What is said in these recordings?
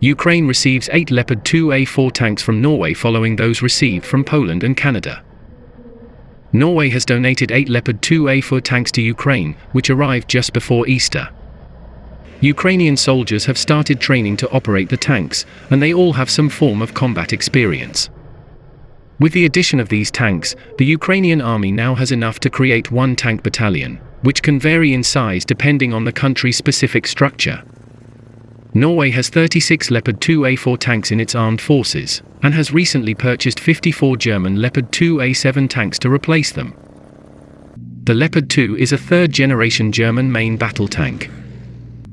Ukraine receives 8 Leopard 2A4 tanks from Norway following those received from Poland and Canada. Norway has donated 8 Leopard 2A4 tanks to Ukraine, which arrived just before Easter. Ukrainian soldiers have started training to operate the tanks, and they all have some form of combat experience. With the addition of these tanks, the Ukrainian army now has enough to create one tank battalion, which can vary in size depending on the country's specific structure. Norway has 36 Leopard 2A4 tanks in its armed forces, and has recently purchased 54 German Leopard 2A7 tanks to replace them. The Leopard 2 is a third-generation German main battle tank.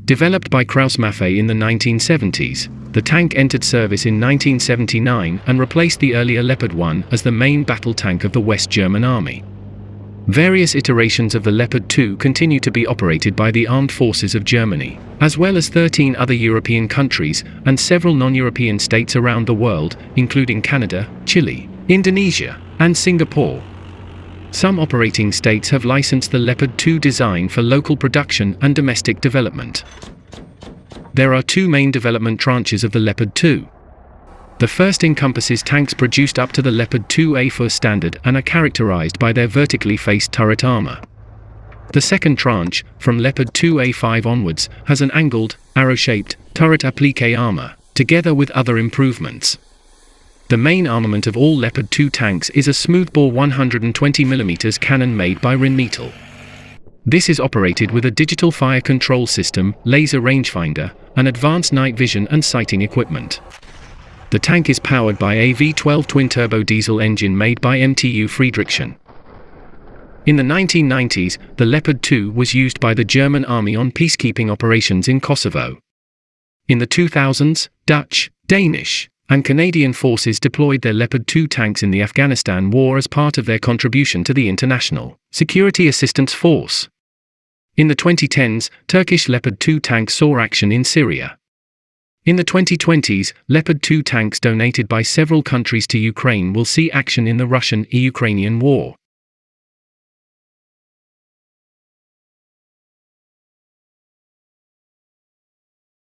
Developed by Krauss-Maffei in the 1970s, the tank entered service in 1979 and replaced the earlier Leopard 1 as the main battle tank of the West German Army. Various iterations of the Leopard 2 continue to be operated by the armed forces of Germany, as well as 13 other European countries and several non-European states around the world, including Canada, Chile, Indonesia, and Singapore. Some operating states have licensed the Leopard 2 design for local production and domestic development. There are two main development tranches of the Leopard 2. The first encompasses tanks produced up to the Leopard 2A4 standard and are characterized by their vertically faced turret armor. The second tranche, from Leopard 2A5 onwards, has an angled, arrow-shaped, turret applique armor, together with other improvements. The main armament of all Leopard 2 tanks is a smoothbore 120mm cannon made by Rheinmetall. This is operated with a digital fire control system, laser rangefinder, and advanced night vision and sighting equipment. The tank is powered by a V12 twin-turbo diesel engine made by MTU Friedrichshafen. In the 1990s, the Leopard 2 was used by the German army on peacekeeping operations in Kosovo. In the 2000s, Dutch, Danish, and Canadian forces deployed their Leopard 2 tanks in the Afghanistan war as part of their contribution to the International Security Assistance Force. In the 2010s, Turkish Leopard 2 tanks saw action in Syria. In the 2020s, Leopard 2 tanks donated by several countries to Ukraine will see action in the Russian-Ukrainian war.